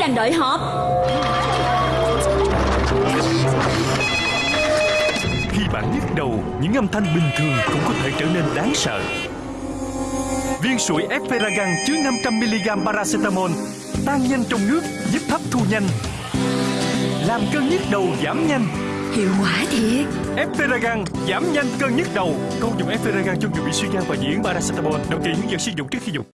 đang đợi họp Khi bạn nhức đầu, những âm thanh bình thường cũng có thể trở nên đáng sợ. Viên sủi Eferagan chứa 500mg paracetamol tan nhanh trong nước giúp hấp thu nhanh. Làm cơn nhức đầu giảm nhanh. Hiệu quả thiệt Eferagan giảm nhanh cơn nhức đầu. Câu dụng Eferagan cho người bị suy gan và diễn paracetamol. Đọc kỹ hướng dẫn sử dụng trước khi dùng.